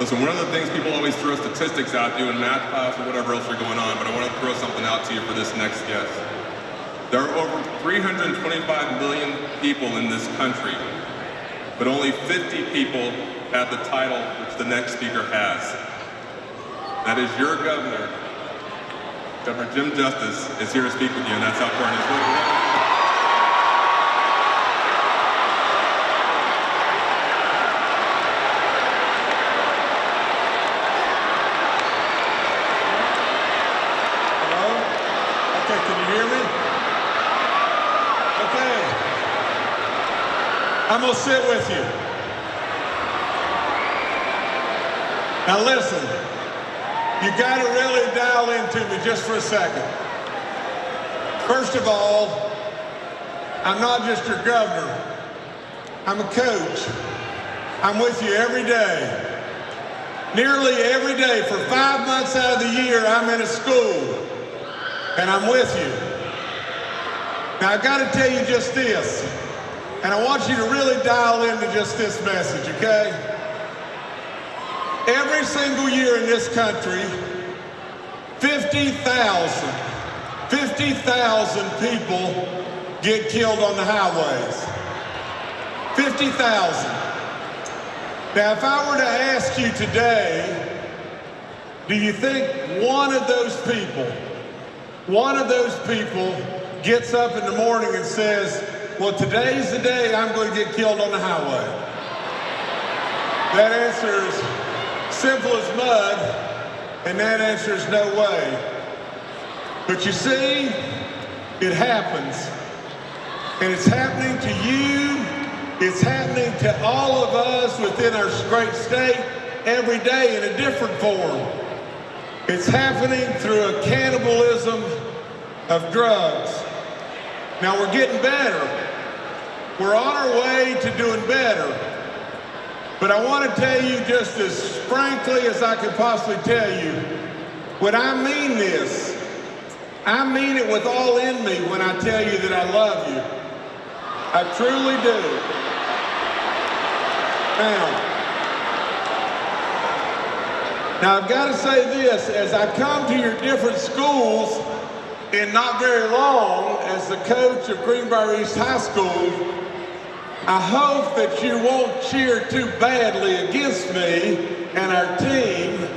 Listen, one of the things people always throw statistics at you in math class or whatever else are going on, but I want to throw something out to you for this next guest. There are over 325 million people in this country, but only 50 people have the title which the next speaker has. That is your governor. Governor Jim Justice is here to speak with you, and that's how far it is. I'm going to sit with you. Now listen, you got to really dial into me just for a second. First of all, I'm not just your governor. I'm a coach. I'm with you every day. Nearly every day for five months out of the year, I'm in a school and I'm with you. Now I got to tell you just this. And I want you to really dial into just this message, okay? Every single year in this country, 50,000, 50,000 people get killed on the highways. 50,000. Now, if I were to ask you today, do you think one of those people, one of those people gets up in the morning and says, well, today's the day I'm going to get killed on the highway. That answer is simple as mud, and that answer is no way. But you see, it happens. And it's happening to you, it's happening to all of us within our great state every day in a different form. It's happening through a cannibalism of drugs. Now we're getting better. We're on our way to doing better. But I want to tell you just as frankly as I can possibly tell you, when I mean this, I mean it with all in me when I tell you that I love you. I truly do. Now, now I've got to say this, as I come to your different schools, in not very long, as the coach of Greenbrier East High School, I hope that you won't cheer too badly against me and our team,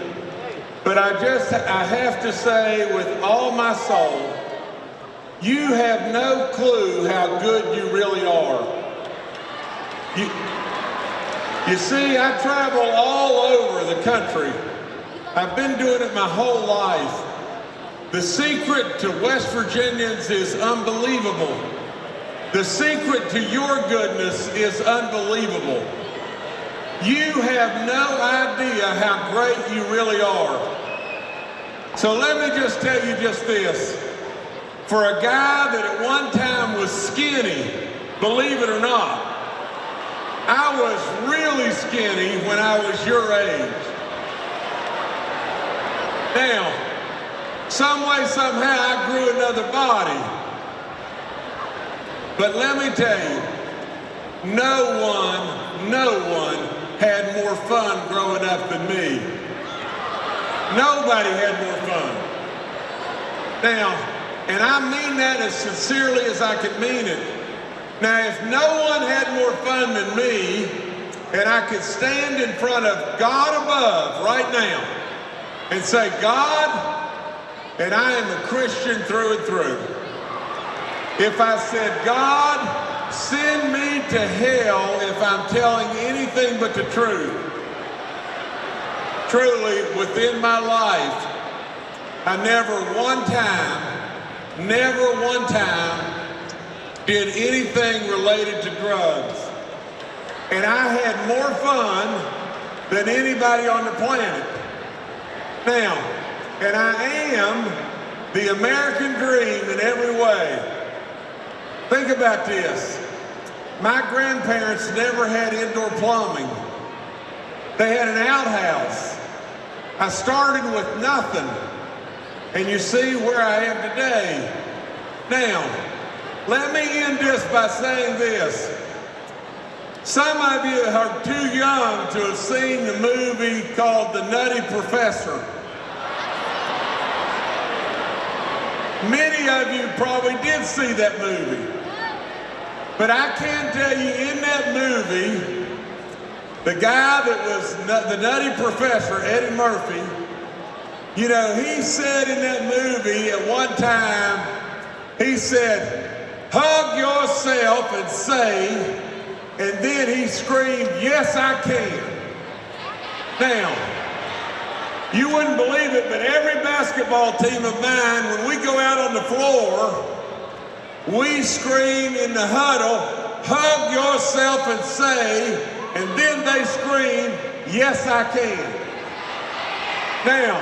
but I just, I have to say with all my soul, you have no clue how good you really are. You, you see, I travel all over the country. I've been doing it my whole life. The secret to West Virginians is unbelievable. The secret to your goodness is unbelievable. You have no idea how great you really are. So let me just tell you just this. For a guy that at one time was skinny, believe it or not, I was really skinny when I was your age. Now, some way, somehow, I grew another body. But let me tell you, no one, no one had more fun growing up than me. Nobody had more fun. Now, and I mean that as sincerely as I can mean it. Now, if no one had more fun than me, and I could stand in front of God above right now and say, God, and I am a Christian through and through if I said, God, send me to hell if I'm telling anything but the truth. Truly, within my life, I never one time, never one time did anything related to drugs. And I had more fun than anybody on the planet. Now, and I am the American dream in every way. Think about this. My grandparents never had indoor plumbing. They had an outhouse. I started with nothing. And you see where I am today. Now, let me end this by saying this. Some of you are too young to have seen the movie called The Nutty Professor. Many of you probably did see that movie. But I can tell you in that movie, the guy that was the nutty professor, Eddie Murphy, you know, he said in that movie at one time, he said, hug yourself and say, and then he screamed, yes, I can. Now, you wouldn't believe it, but every basketball team of mine, when we go out on the floor, we scream in the huddle, hug yourself and say, and then they scream, yes, I can. Now,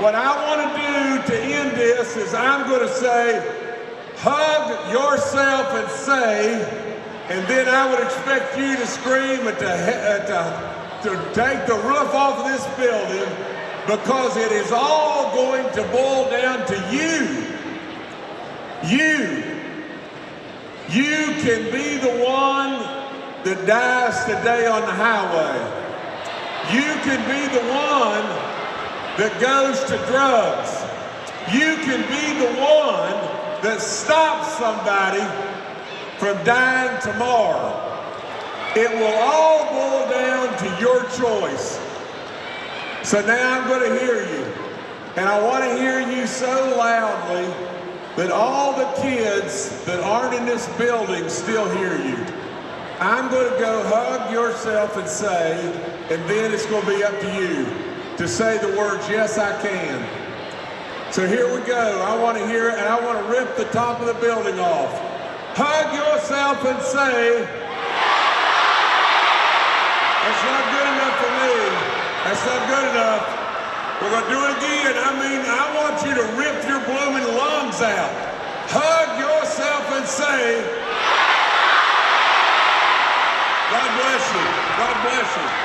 what I want to do to end this is I'm going to say, hug yourself and say, and then I would expect you to scream at the, at the, to take the roof off of this building because it is all going to boil down to you. You. You can be the one that dies today on the highway. You can be the one that goes to drugs. You can be the one that stops somebody from dying tomorrow. It will all boil down to your choice. So now I'm going to hear you. And I want to hear you so loudly that all the kids that aren't in this building still hear you. I'm going to go hug yourself and say, and then it's going to be up to you to say the words, yes, I can. So here we go. I want to hear it, and I want to rip the top of the building off. Hug yourself and say, that's not good enough for me. That's not good enough. We're going to do it again. I mean, I want you to rip your blooming lungs out. Hug yourself and say, God bless you. God bless you.